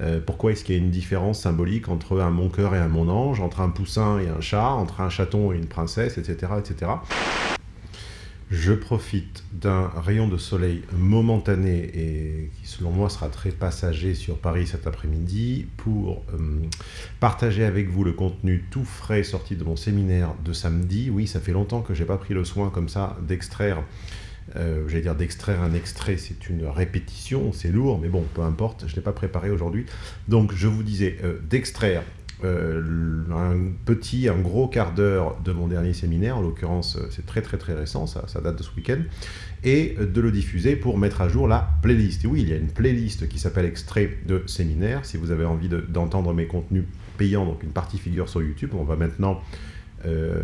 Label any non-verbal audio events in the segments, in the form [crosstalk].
Euh, pourquoi est-ce qu'il y a une différence symbolique entre un mon cœur et un mon ange, entre un poussin et un chat, entre un chaton et une princesse, etc. etc. Je profite d'un rayon de soleil momentané et qui selon moi sera très passager sur Paris cet après-midi pour euh, partager avec vous le contenu tout frais sorti de mon séminaire de samedi. Oui, ça fait longtemps que j'ai pas pris le soin comme ça d'extraire euh, j'allais dire d'extraire un extrait, c'est une répétition, c'est lourd, mais bon, peu importe, je ne l'ai pas préparé aujourd'hui. Donc je vous disais euh, d'extraire euh, un petit, un gros quart d'heure de mon dernier séminaire, en l'occurrence c'est très très très récent, ça, ça date de ce week-end, et de le diffuser pour mettre à jour la playlist. Et oui, il y a une playlist qui s'appelle Extrait de séminaire, si vous avez envie d'entendre mes contenus payants, donc une partie figure sur YouTube, on va maintenant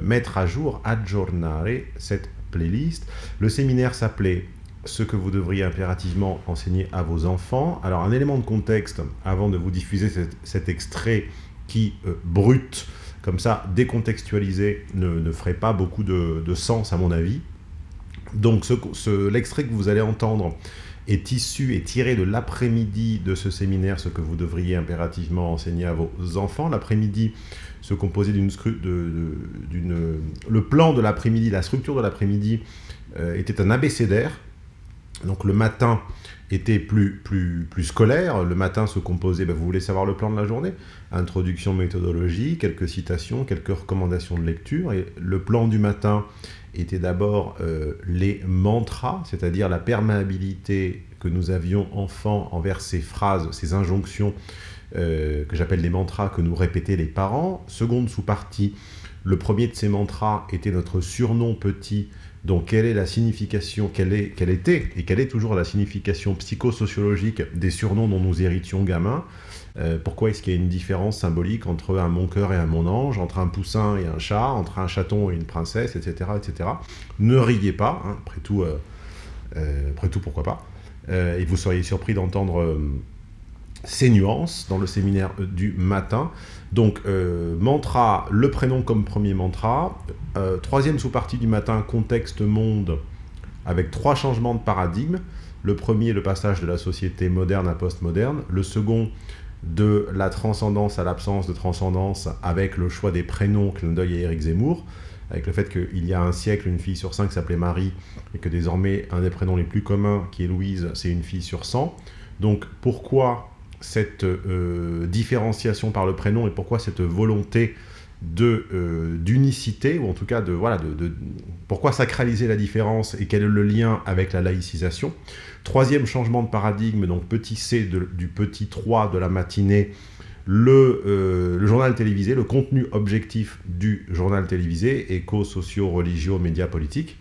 mettre à jour, aggiornare cette playlist. Le séminaire s'appelait ce que vous devriez impérativement enseigner à vos enfants. Alors un élément de contexte avant de vous diffuser cet, extrait qui, euh, brut, comme ça, décontextualisé, ne, ferait pas beaucoup de, sens à mon avis. Donc l'extrait que vous allez entendre est issu et tiré de l'après-midi de ce séminaire, ce que vous devriez impérativement enseigner à vos enfants. L'après-midi se composait d'une... Le plan de l'après-midi, la structure de l'après-midi euh, était un abécédaire. Donc le matin était plus, plus, plus scolaire. Le matin se composait, ben, vous voulez savoir le plan de la journée? Introduction, méthodologie, quelques citations, quelques recommandations de lecture. Et le plan du matin était d'abord euh, les mantras, c'est-à-dire la perméabilité que nous avions enfants envers ces phrases, ces injonctions euh, que j'appelle les mantras que nous répétaient les parents. Seconde sous-partie, le premier de ces mantras était notre surnom petit, donc quelle est la signification, quelle, est, quelle était et quelle est toujours la signification psychosociologique des surnoms dont nous héritions gamins euh, pourquoi est-ce qu'il y a une différence symbolique entre un mon cœur et un mon ange, entre un poussin et un chat, entre un chaton et une princesse, etc. etc. Ne riez pas, hein, après, tout, euh, après tout, pourquoi pas. et vous seriez surpris d'entendre ces nuances dans le séminaire euh, du matin. Donc, euh, mantra, le prénom comme premier mantra. Euh, troisième sous-partie du matin, contexte monde, avec trois changements de paradigme. Le premier, le passage de la société moderne à postmoderne. Le second, de la transcendance à l'absence de transcendance, avec le choix des prénoms, clin d'œil à Eric Zemmour, avec le fait qu'il y a un siècle, une fille sur cinq s'appelait Marie, et que désormais, un des prénoms les plus communs, qui est Louise, c'est une fille sur 100. Donc, pourquoi cette euh, différenciation par le prénom et pourquoi cette volonté euh, d'unicité, ou en tout cas de, voilà, de, pourquoi sacraliser la différence et quel est le lien avec la laïcisation. Troisième changement de paradigme, donc petit c du petit 3 de la matinée, le, euh, le, journal télévisé, le contenu objectif du journal télévisé, éco-socio-religieux, médias politiques.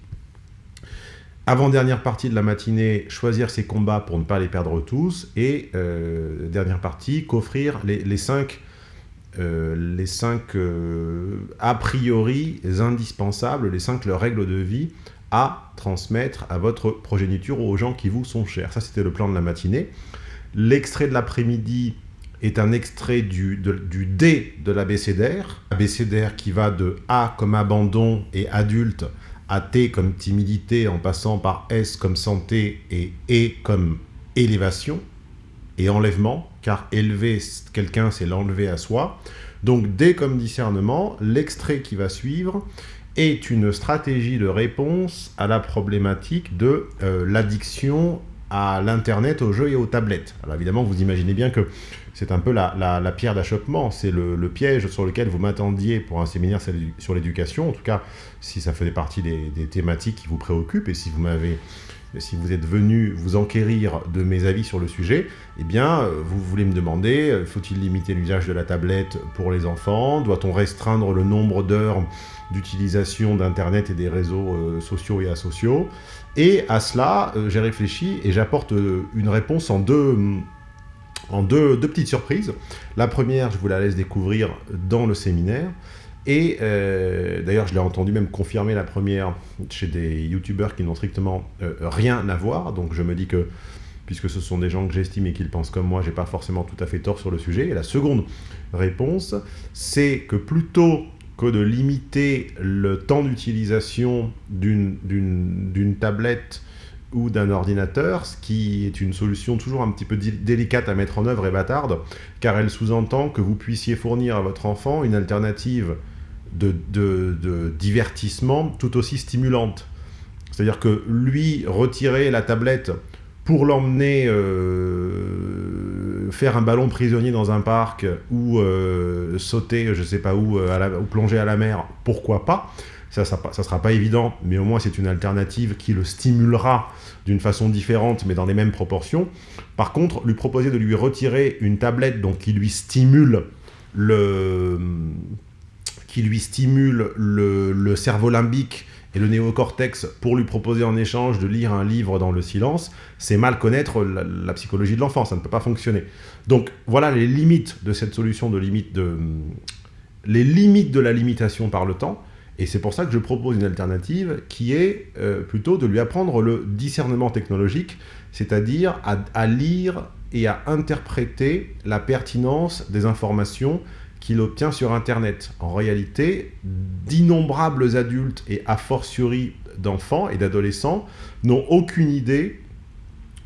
Avant-dernière partie de la matinée, choisir ses combats pour ne pas les perdre tous. Et euh, dernière partie, qu'offrir les, cinq, euh, les cinq euh, a priori indispensables, les cinq règles de vie à transmettre à votre progéniture ou aux gens qui vous sont chers. Ça, c'était le plan de la matinée. L'extrait de l'après-midi est un extrait du, du D de l'abécédaire. Abécédaire qui va de A comme abandon et adulte à T comme timidité en passant par S comme santé et E comme élévation et enlèvement, car élever quelqu'un, c'est l'enlever à soi. Donc D comme discernement, l'extrait qui va suivre est une stratégie de réponse à la problématique de euh, l'addiction à l'Internet, aux jeux et aux tablettes. Alors évidemment, vous imaginez bien que c'est un peu la, pierre d'achoppement, c'est le, piège sur lequel vous m'attendiez pour un séminaire sur l'éducation, en tout cas si ça faisait partie des, thématiques qui vous préoccupent et si vous m'avez si vous êtes venu vous enquérir de mes avis sur le sujet, eh bien, vous voulez me demander, euh, faut-il limiter l'usage de la tablette pour les enfants? Doit-on restreindre le nombre d'heures d'utilisation d'Internet et des réseaux euh, sociaux et asociaux? Et à cela, euh, j'ai réfléchi et j'apporte une réponse en deux, en deux, petites surprises. La première, je vous la laisse découvrir dans le séminaire. Et euh, d'ailleurs, je l'ai entendu même confirmer la première chez des youtubeurs qui n'ont strictement euh, rien à voir. Donc je me dis que, puisque ce sont des gens que j'estime et qu'ils pensent comme moi, j'ai pas forcément tout à fait tort sur le sujet. Et la seconde réponse, c'est que plutôt que de limiter le temps d'utilisation d'une tablette ou d'un ordinateur, ce qui est une solution toujours un petit peu délicate à mettre en œuvre et bâtarde, car elle sous-entend que vous puissiez fournir à votre enfant une alternative de, divertissement tout aussi stimulante. C'est-à-dire que lui, retirer la tablette pour l'emmener euh, faire un ballon prisonnier dans un parc ou euh, sauter, je sais pas où, euh, ou plonger à la mer, pourquoi pas ça, ça, sera pas évident, mais au moins c'est une alternative qui le stimulera d'une façon différente, mais dans les mêmes proportions. Par contre, lui proposer de lui retirer une tablette donc, qui lui stimule le, qui lui stimule le, le cerveau limbique et le néocortex pour lui proposer en échange de lire un livre dans le silence, c'est mal connaître la, psychologie de l'enfant, ça ne peut pas fonctionner. Donc voilà les limites de cette solution de limite de... les limites de la limitation par le temps, et c'est pour ça que je propose une alternative qui est euh, plutôt de lui apprendre le discernement technologique, c'est-à-dire à lire et à interpréter la pertinence des informations qu'il obtient sur Internet. En réalité, d'innombrables adultes et a fortiori d'enfants et d'adolescents n'ont aucune idée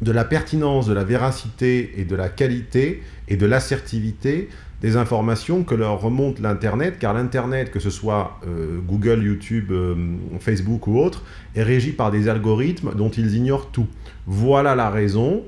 de la pertinence, de la véracité et de la qualité et de l'assertivité des informations que leur remonte l'Internet, car l'Internet, que ce soit euh, Google, YouTube, euh, Facebook ou autre, est régi par des algorithmes dont ils ignorent tout. Voilà la raison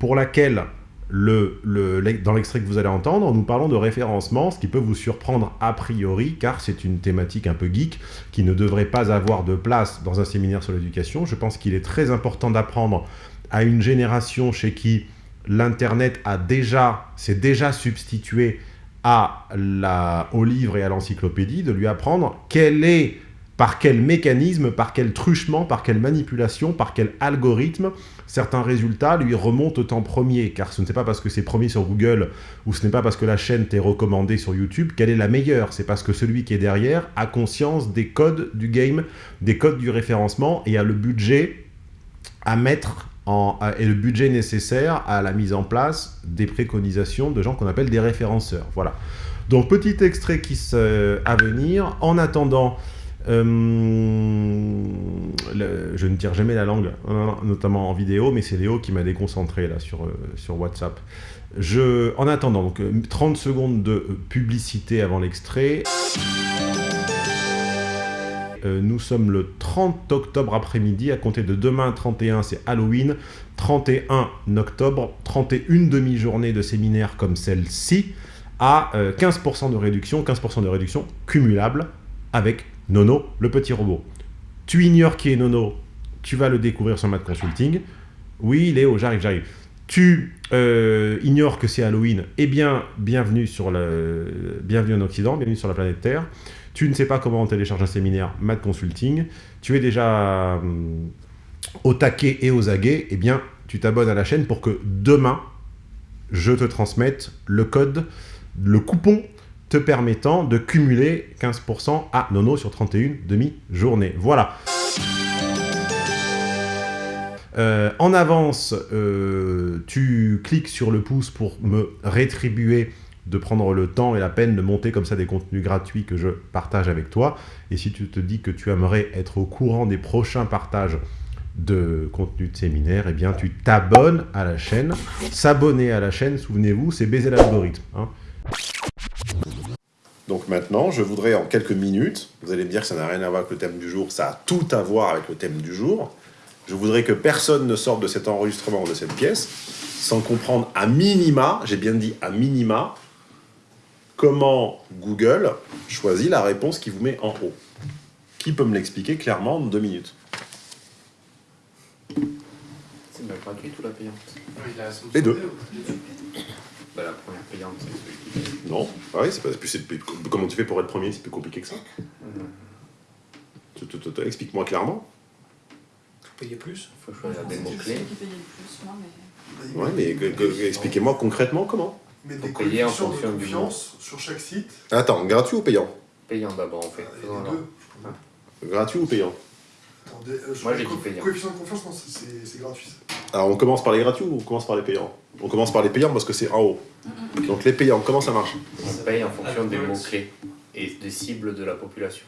pour laquelle dans l'extrait que vous allez entendre, nous parlons de référencement, ce qui peut vous surprendre a priori, car c'est une thématique un peu geek qui ne devrait pas avoir de place dans un séminaire sur l'éducation. Je pense qu'il est très important d'apprendre à une génération chez qui l'Internet a déjà, s'est déjà substitué au livre et à l'encyclopédie, de lui apprendre quel est par quel mécanisme, par quel truchement, par quelle manipulation, par quel algorithme certains résultats lui remontent en premier? Car ce n'est pas parce que c'est premier sur Google ou ce n'est pas parce que la chaîne t'est recommandée sur YouTube qu'elle est la meilleure. C'est parce que celui qui est derrière a conscience des codes du game, des codes du référencement et a le budget à mettre et le budget nécessaire à la mise en place des préconisations de gens qu'on appelle des référenceurs. Voilà. Donc petit extrait qui à venir. En attendant, euh, je ne tire jamais la langue, hein, notamment en vidéo, mais c'est Léo qui m'a déconcentré là sur, euh, sur WhatsApp. En attendant, donc 30 euh, secondes de publicité avant l'extrait. nous sommes le 30 octobre après-midi, à compter de demain 31 c'est Halloween, 31 octobre, 31 demi-journée de séminaire comme celle-ci, à 15% de réduction, 15% de réduction cumulable avec Nono, le petit robot. Tu ignores qui est Nono, tu vas le découvrir sur Math Consulting. Oui, Léo, j'arrive, j'arrive. Tu euh, ignores que c'est Halloween, eh bien, bienvenue, sur le... bienvenue en Occident, bienvenue sur la planète Terre. Tu ne sais pas comment on télécharge un séminaire Math Consulting. Tu es déjà hum, au taquet et aux aguets, eh bien, tu t'abonnes à la chaîne pour que demain, je te transmette le code, le coupon te permettant de cumuler 15% à Nono sur 31 demi-journées. Voilà. Euh, en avance, euh, tu cliques sur le pouce pour me rétribuer de prendre le temps et la peine de monter comme ça des contenus gratuits que je partage avec toi. Et si tu te dis que tu aimerais être au courant des prochains partages de contenu de séminaire, eh bien tu t'abonnes à la chaîne. S'abonner à la chaîne, souvenez-vous, c'est baiser l'algorithme. Hein. Donc maintenant, je voudrais en quelques minutes, vous allez me dire que ça n'a rien à voir avec le thème du jour, ça a tout à voir avec le thème du jour. Je voudrais que personne ne sorte de cet enregistrement, de cette pièce, sans comprendre à minima, j'ai bien dit à minima, comment Google choisit la réponse qui vous met en haut. Qui peut me l'expliquer clairement en deux minutes? C'est la gratuite ou la payante Les deux. La première payante, c'est Non, ah oui, c'est pas plus, comment tu fais pour être premier C'est plus compliqué que ça. Explique-moi clairement. Payer plus? Il faut choisir des mots-clés. Ouais, mais expliquez-moi concrètement comment. Mais des payer en fonction de confiance sur chaque site. Attends, gratuit ou payant? Payant d'abord, en fait. deux. Gratuit ou payant? Euh, Moi, j'ai dit payant. Coefficient de confiance, non, c'est gratuit. Alors, on commence par les gratuits ou on commence par les payants? On commence par les payants parce que c'est en haut. Donc, les payants, comment ça marche? On paye en fonction des mots-clés et des cibles de la population.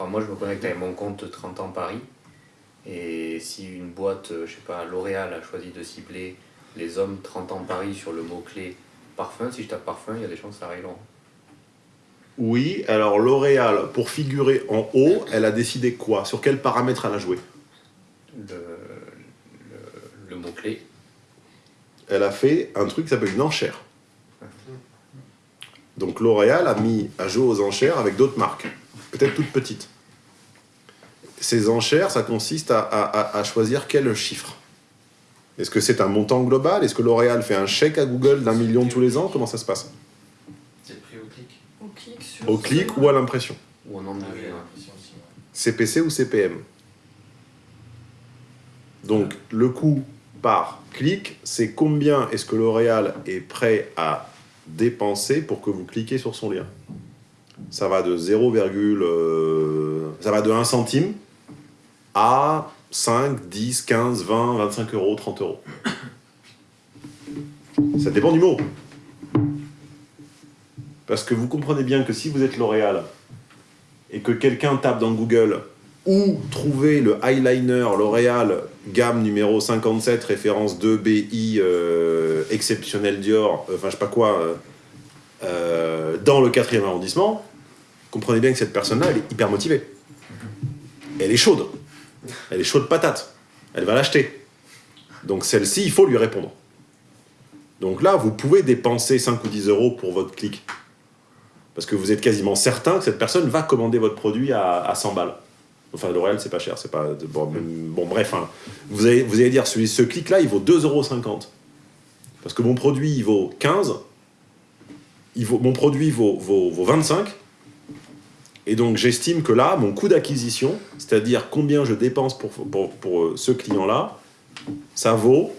moi, je me connecte avec mon compte 30 ans Paris Et si une boîte, euh, je sais pas, L'Oréal a choisi de cibler les hommes 30 ans Paris sur le mot-clé parfum, si je tape parfum, il y a des chances que ça aille loin. Oui, alors L'Oréal, pour figurer en haut, elle a décidé quoi? Sur quels paramètres elle a joué? Le, mot-clé. Elle a fait un truc qui s'appelle une enchère. Donc L'Oréal a mis à jouer aux enchères avec d'autres marques, peut-être toutes petites. Ces enchères, ça consiste à, à choisir quel chiffre. Est-ce que c'est un montant global? Est-ce que L'Oréal fait un chèque à Google d'un million tous les ans? Comment ça se passe? Au clic ou à l'impression. Ou en nombre CPC ou CPM. Donc, le coût par clic, c'est combien est-ce que L'Oréal est prêt à dépenser pour que vous cliquez sur son lien? Ça va de 0, euh, ça va de 1 centime à 5, 10, 15, 20, 25 euros, 30 euros. Ça dépend du mot. Parce que vous comprenez bien que si vous êtes L'Oréal et que quelqu'un tape dans Google ou trouver le eyeliner L'Oréal gamme numéro 57, référence 2 BI euh, exceptionnel Dior, euh, enfin je sais pas quoi, euh, dans le 4e arrondissement, comprenez bien que cette personne-là, elle est hyper motivée. Elle est chaude. Elle est chaude patate. Elle va l'acheter. Donc celle-ci, il faut lui répondre. Donc là, vous pouvez dépenser 5 ou 10 euros pour votre clic. Parce que vous êtes quasiment certain que cette personne va commander votre produit à, 100 balles. Enfin, L'Oréal, c'est pas cher. c'est pas Bon, bon bref, hein. vous, allez, vous allez dire, ce clic-là, il vaut 2,50 euros. Parce que mon produit, il vaut 15. Il vaut, mon produit vaut, vaut, 25. Et donc, j'estime que là, mon coût d'acquisition, c'est-à-dire combien je dépense pour, pour, pour euh, ce client-là, ça vaut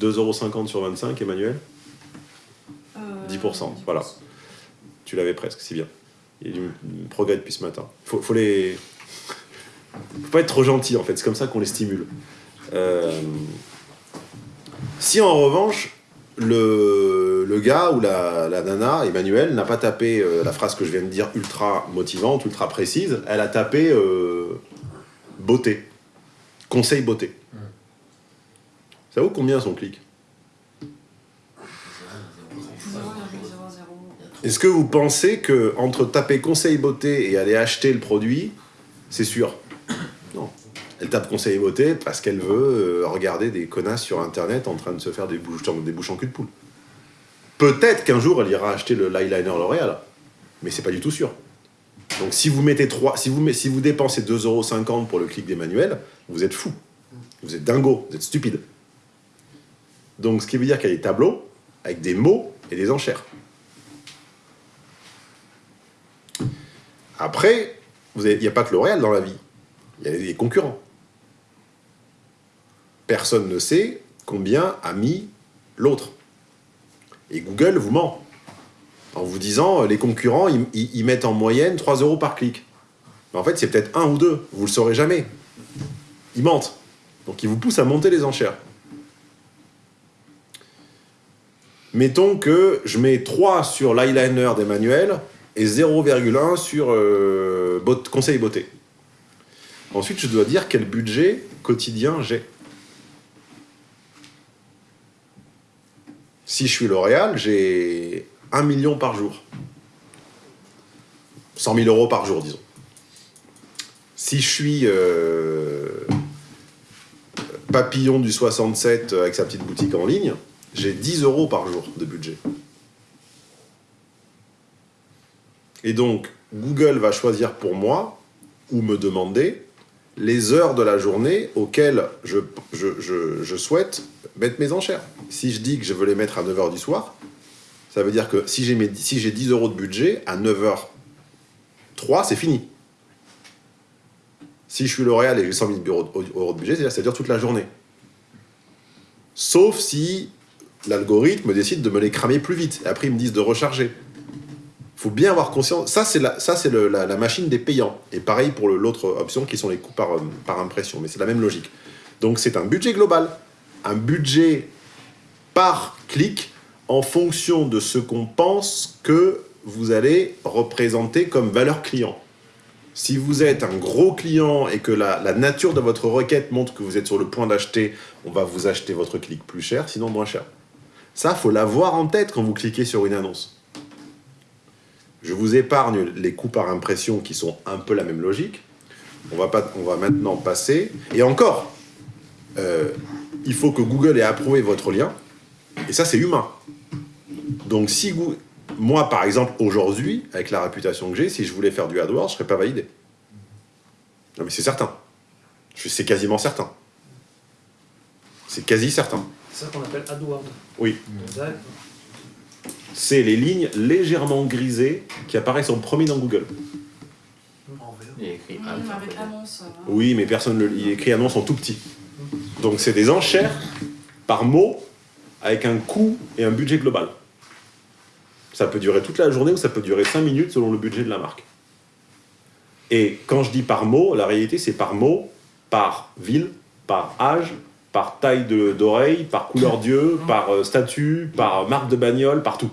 2,50 euros sur 25, Emmanuel? 10%, euh, voilà. Tu l'avais presque, c'est bien. Il y a du progrès depuis ce matin. Faut, faut les... faut pas être trop gentil, en fait. C'est comme ça qu'on les stimule. Euh, si en revanche, le, le gars ou la, la nana, Emmanuel, n'a pas tapé euh, la phrase que je viens de dire ultra motivante, ultra précise, elle a tapé euh, beauté. Conseil beauté. Ça vaut combien son clic? Est-ce que vous pensez que entre taper conseil beauté et aller acheter le produit, c'est sûr? Elle tape conseil beauté parce qu'elle veut euh, regarder des connasses sur internet en train de se faire des bouches, des en cul de poule. Peut-être qu'un jour elle ira acheter le l'eyeliner L'Oréal, mais c'est pas du tout sûr. Donc si vous mettez 3, si vous, si vous dépensez 2,50€ pour le clic d'Emmanuel, vous êtes fou. Vous êtes dingo, vous êtes stupide. Donc ce qui veut dire qu'il y a des tableaux avec des mots et des enchères. Après, il n'y a pas que L'Oréal dans la vie. Il y a des concurrents. Personne ne sait combien a mis l'autre. Et Google vous ment. En vous disant, les concurrents, ils, mettent en moyenne 3 euros par clic. En fait, c'est peut-être un ou deux. Vous ne le saurez jamais. Ils mentent. Donc, ils vous poussent à monter les enchères. Mettons que je mets 3 sur l'eyeliner d'Emmanuel et 0,1 sur euh, conseil beauté. Ensuite, je dois dire quel budget quotidien j'ai. Si je suis L'Oréal, j'ai 1 million par jour. 100 000 euros par jour, disons. Si je suis euh, papillon du 67 avec sa petite boutique en ligne, j'ai 10 euros par jour de budget. Et donc, Google va choisir pour moi, ou me demander, les heures de la journée auxquelles je, souhaite mettre mes enchères. Si je dis que je veux les mettre à 9h du soir, ça veut dire que si j'ai si 10 euros de budget, à 9h03, c'est fini. Si je suis L'Oréal et j'ai 100 000 euros de budget, c'est-à-dire toute la journée. Sauf si l'algorithme décide de me les cramer plus vite. Et après, ils me disent de recharger faut bien avoir conscience. Ça, c'est la, ça, c'est la, machine des payants. Et pareil pour l'autre option qui sont les coûts par, euh, par impression. Mais c'est la même logique. Donc, c'est un budget global. Un budget par clic en fonction de ce qu'on pense que vous allez représenter comme valeur client. Si vous êtes un gros client et que la nature de votre requête montre que vous êtes sur le point d'acheter, on va vous acheter votre clic plus cher, sinon moins cher. Ça, faut l'avoir en tête quand vous cliquez sur une annonce. Je vous épargne les coûts par impression qui sont un peu la même logique. On va, pas, on va maintenant passer. Et encore, euh, il faut que Google ait approuvé votre lien. Et ça, c'est humain. Donc, si vous, moi, par exemple, aujourd'hui, avec la réputation que j'ai, si je voulais faire du AdWords, je ne serais pas validé. Non, mais c'est certain. C'est quasiment certain. C'est quasi certain. C'est ça qu'on appelle AdWords Oui. C'est les lignes légèrement grisées qui apparaissent en premier dans Google. Il écrit annonce. Hein. Oui, mais personne ne il écrit annonce en tout petit. Donc c'est des enchères par mot avec un coût et un budget global. Ça peut durer toute la journée ou ça peut durer 5 minutes selon le budget de la marque. Et quand je dis par mot, la réalité c'est par mot, par ville, par âge, par taille d'oreille, par couleur d'yeux, par euh, statut, par marque de bagnole, partout.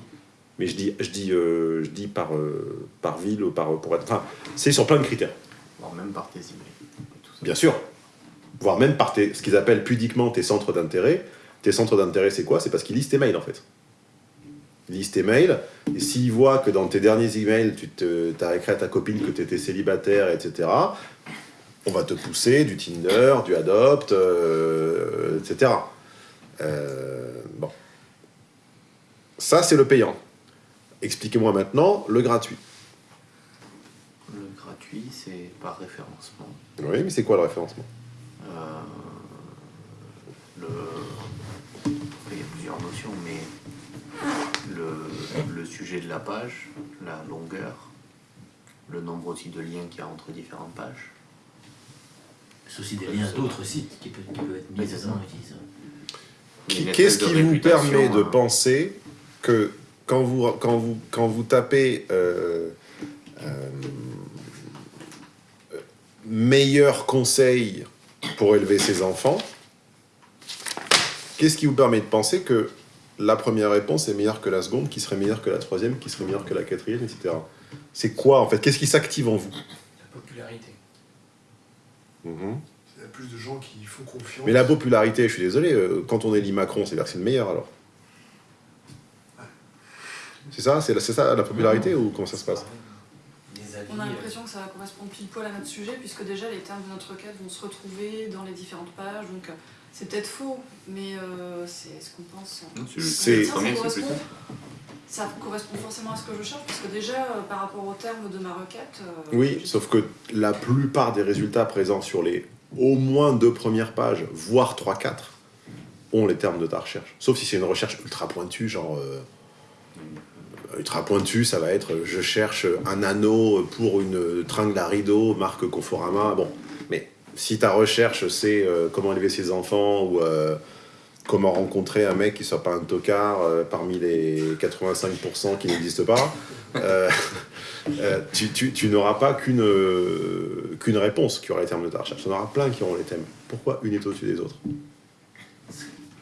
Mais je dis, je dis, euh, je dis par, euh, par ville ou par pour être. Enfin, c'est sur plein de critères. Voire même par tes emails. Bien sûr. Voire même par tes, ce qu'ils appellent pudiquement tes centres d'intérêt. Tes centres d'intérêt, c'est quoi? C'est parce qu'ils lisent tes mails en fait. Ils lisent tes mails, et s'ils voient que dans tes derniers emails, tu as écrit à ta copine que tu étais célibataire, etc., on va te pousser du Tinder, du Adopt, euh, etc. Euh, bon. Ça, c'est le payant. Expliquez-moi maintenant le gratuit. Le gratuit, c'est par référencement. Oui, mais c'est quoi le référencement? Euh, le... Il y a plusieurs notions, mais le, le sujet de la page, la longueur, le nombre aussi de liens qu'il y a entre différentes pages, c'est aussi des liens d'autres sites qui peuvent, être mis Qu'est-ce qui vous permet de penser que quand vous, quand vous, quand vous tapez euh, euh, meilleur conseil pour élever ses enfants, qu'est-ce qui vous permet de penser que la première réponse est meilleure que la seconde, qui serait meilleure que la troisième, qui serait meilleure que la quatrième, etc. C'est quoi en fait? Qu'est-ce qui s'active en vous? La popularité. Mhm. Il y a plus de gens qui font confiance. Mais la popularité, je suis désolé, euh, quand on élit Macron, c'est-à-dire que c'est le meilleur alors C'est ça C'est ça la popularité ou comment ça se passe? On a l'impression que ça va correspondre pile poil à notre sujet, puisque déjà les termes de notre requête vont se retrouver dans les différentes pages, donc euh, c'est peut-être faux, mais euh, c'est ce qu'on pense. C'est ça, ça, correspond, forcément à ce que je cherche, parce que déjà, par rapport aux termes de ma requête... oui, sauf que la plupart des résultats présents sur les au moins deux premières pages, voire trois, quatre, ont les termes de ta recherche. Sauf si c'est une recherche ultra pointue, genre... Euh, ultra pointue, ça va être « je cherche un anneau pour une tringle à rideau, marque Conforama ». Bon, mais si ta recherche, c'est euh, comment élever ses enfants ou euh, comment rencontrer un mec qui soit pas un tocard parmi les 85% qui n'existent pas, [laughs] tu, tu, tu n'auras pas qu'une réponse qui aura les termes de ta recherche. Y en aura plein qui auront les thèmes. Pourquoi une est au-dessus des autres?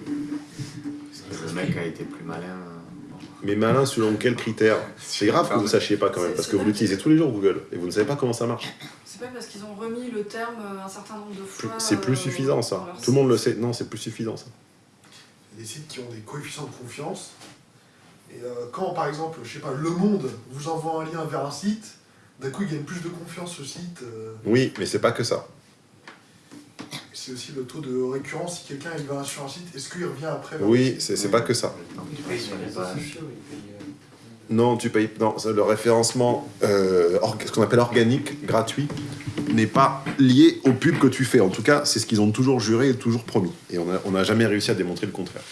Le mec a été plus malin. Euh, Mais malin selon quels critères C'est grave que vous ne sachiez pas quand même, parce que vous l'utilisez tous les jours Google, et vous ne savez pas comment ça marche. C'est pas parce qu'ils ont remis le terme un certain nombre de fois. C'est plus euh, suffisant ça. Tout le monde le sait. Non, c'est plus suffisant ça. des sites qui ont des coefficients de confiance. Et euh, quand par exemple, je sais pas, Le Monde vous envoie un lien vers un site, d'un coup, il gagne plus de confiance ce site. Euh. Oui, mais c'est pas que ça. C'est aussi le taux de récurrence. Si quelqu'un il va sur un site, est-ce qu'il revient après Oui, c'est pas que ça. Non, tu payes. Non, le référencement, euh, ce qu'on appelle organique, gratuit, n'est pas lié au pub que tu fais. En tout cas, c'est ce qu'ils ont toujours juré et toujours promis. Et on n'a jamais réussi à démontrer le contraire.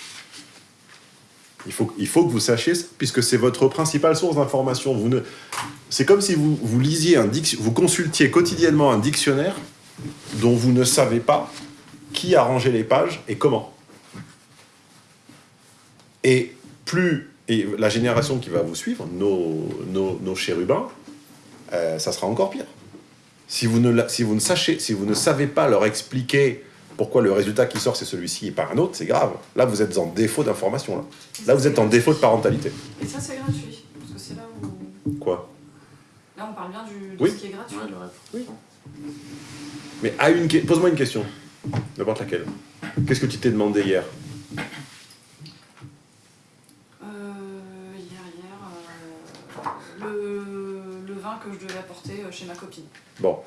Il faut, il faut que vous sachiez ça, puisque c'est votre principale source d'information. Vous ne... C'est comme si vous, vous lisiez un vous consultiez quotidiennement un dictionnaire dont vous ne savez pas qui a rangé les pages et comment. Et plus et la génération qui va vous suivre, nos, nos, nos chérubins, euh, ça sera encore pire. Si vous, ne, si, vous ne sachez, si vous ne savez pas leur expliquer pourquoi le résultat qui sort c'est celui-ci et pas un autre, c'est grave. Là, vous êtes en défaut d'information. Là. là, vous êtes en défaut de parentalité. Et ça, c'est gratuit. Parce que c'est là où. Quoi? Là, on parle bien du, de Oui. ce qui est gratuit. Ouais, le rêve. Mais à une pose-moi une question, n'importe laquelle. Qu'est-ce que tu t'es demandé hier? Euh, hier, hier, euh, le, le vin que je devais apporter euh, chez ma copine. Bon.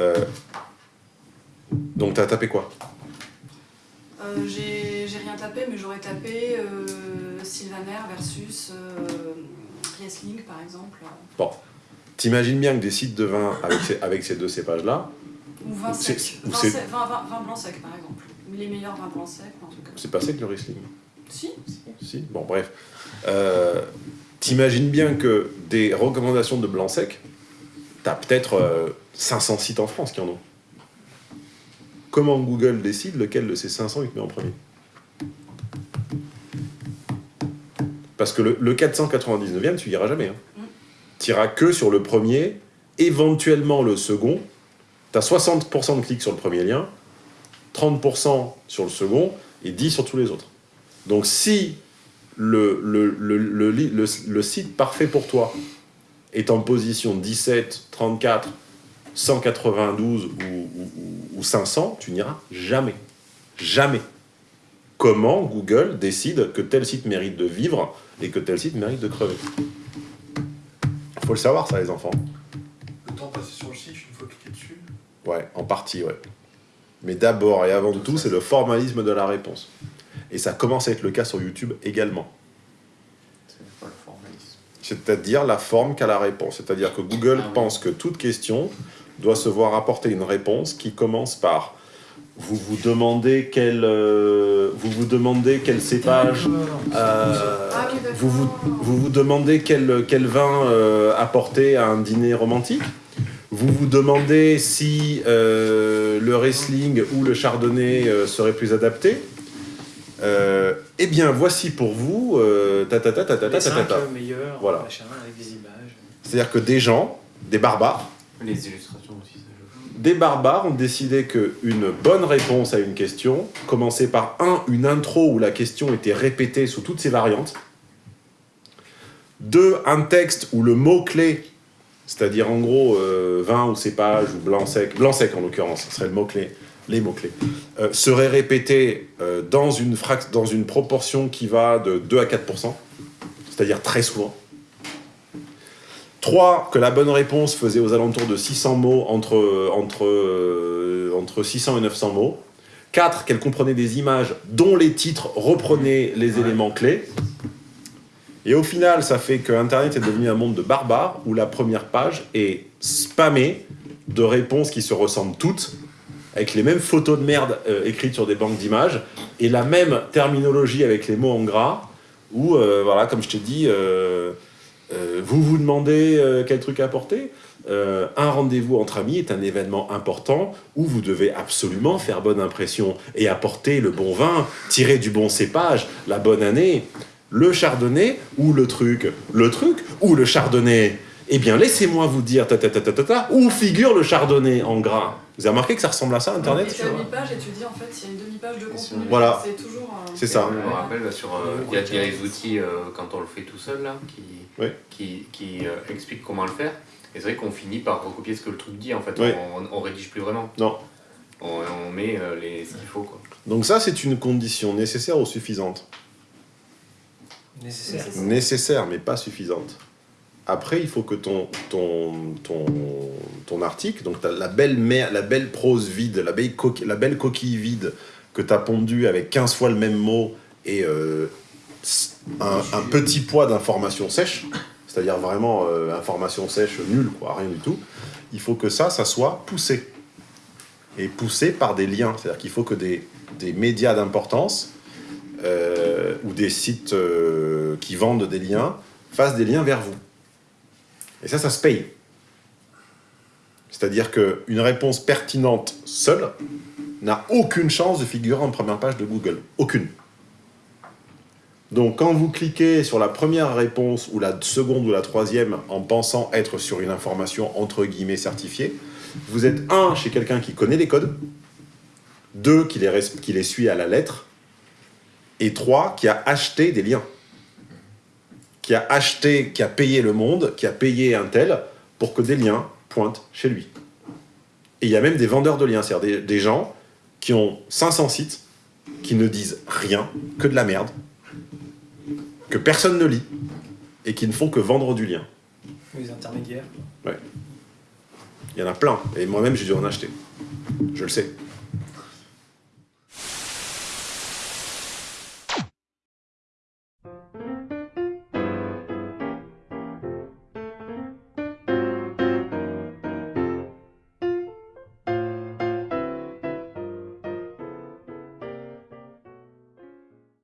Euh, donc t'as tapé quoi? J'ai rien tapé, mais j'aurais tapé Sylvaner versus Riesling, par exemple. T'imagines bien que des sites de vin avec ces, avec ces deux cépages-là, Ou vin sec. Vin, sec- vin- vin- vin blanc sec, par exemple. Les meilleurs vins blancs secs, truc comme ça. c'est pas sec le Riesling? Si, Si, bon bref. Euh, T'imagines bien que des recommandations de blanc sec, t'as peut-être euh, 500 sites en France qui en ont. Comment Google décide lequel de ces 500 il te met en premier? Parce que le, le 499e, tu iras jamais. Hein. Mm. Tu iras que sur le premier, éventuellement le second. Tu as 60% de clics sur le premier lien, 30% sur le second et 10% sur tous les autres. Donc si le, site parfait pour toi est en position 17, 34, 192 ou, ou- ou- ou 500, tu n'iras jamais. Jamais. Comment Google décide que tel site mérite de vivre et que tel site mérite de crever? Faut le savoir ça les enfants. Ouais, en partie, ouais. Mais d'abord et avant tout, c'est le formalisme de la réponse. Et ça commence à être le cas sur YouTube également. C'est pas le formalisme. C'est-à-dire la forme qu'a la réponse. C'est-à-dire que Google Ah oui. pense que toute question doit se voir apporter une réponse qui commence par vous vous demandez quel euh, vous vous demandez quel cépage euh, Ah, vous, vous, vous vous demandez quel, quel vin euh, apporter à un dîner romantique? Vous vous demandez si euh, le Riesling ou le Chardonnay euh, serait plus adapté Euh, Eh bien, voici pour vous euh, ta ta ta ta ta ta ta ta 5 ta. meilleurs, Voilà. machin, avec des images. C'est-à-dire que des gens, des barbares, Les illustrations aussi, ça joue. des barbares ont décidé qu'une bonne réponse à une question commençait par un, une intro où la question était répétée sous toutes ses variantes. Deux, un texte où le mot-clé, c'est-à-dire en gros euh, vin ou cépage ou blanc sec, blanc sec en l'occurrence, ce serait le mot-clé, les mots-clés, euh, serait répété euh, dans, une dans une proportion qui va de 2 à 4%, c'est-à-dire très souvent. 3. Que la bonne réponse faisait aux alentours de 600 mots, entre, entre, euh, entre 600 et 900 mots. 4. Qu'elle comprenait des images dont les titres reprenaient les éléments clés. Et au final, ça fait que Internet est devenu un monde de barbares où la première page est spammée de réponses qui se ressemblent toutes, avec les mêmes photos de merde euh, écrites sur des banques d'images, et la même terminologie avec les mots en gras, où, euh, voilà, comme je t'ai dit, euh, vous vous demandez quel truc apporter Un rendez-vous entre amis est un événement important où vous devez absolument faire bonne impression et apporter le bon vin, tirer du bon cépage, la bonne année. Le chardonnay ou le truc Le truc ou le chardonnay Eh bien, laissez-moi vous dire ta ta ta ta ta ta, où figure le chardonnay en gras? Vous avez remarqué que ça ressemble à ça, Et Internet? Tu as une page et tu dis en fait s'il y a une demi-page de contenu. Voilà. C'est toujours. euh, C'est ça. Je me rappelle sur, euh, il y a, il y a les outils euh, quand on le fait tout seul là, qui, Oui. qui, qui euh, expliquent comment le faire. Et c'est vrai qu'on finit par recopier ce que le truc dit. En fait, Oui. on, on rédige plus vraiment. Non. On, on met euh, les, ce qu'il faut quoi. Donc ça, c'est une condition nécessaire ou suffisante? Nécessaire. Nécessaire. Mais pas suffisante. Après, il faut que ton, ton, ton, ton article, donc la belle, mer- la belle prose vide, la belle, coquille, la belle coquille vide que tu as pondue avec 15 fois le même mot et euh, un, un petit poids d'information sèche, c'est-à-dire vraiment euh, information sèche nulle, quoi, rien du tout, il faut que ça, ça soit poussé. Et poussé par des liens. C'est-à-dire qu'il faut que des, des médias d'importance euh, ou des sites euh, qui vendent des liens fassent des liens vers vous. Et ça, ça se paye. C'est-à-dire qu'une réponse pertinente seule n'a aucune chance de figurer en première page de Google. Aucune. Donc quand vous cliquez sur la première réponse ou la seconde ou la troisième en pensant être sur une information entre guillemets certifiée, vous êtes un chez quelqu'un qui connaît les codes, deux qui les, qui les suit à la lettre, et trois qui a acheté des liens. Qui a acheté, qui a payé le monde, qui a payé un tel pour que des liens pointent chez lui. Et il y a même des vendeurs de liens, c'est-à-dire des, des gens qui ont 500 sites, qui ne disent rien, que de la merde, que personne ne lit, et qui ne font que vendre du lien. Les intermédiaires. Il y en a plein, et moi-même j'ai dû en acheter. Je le sais.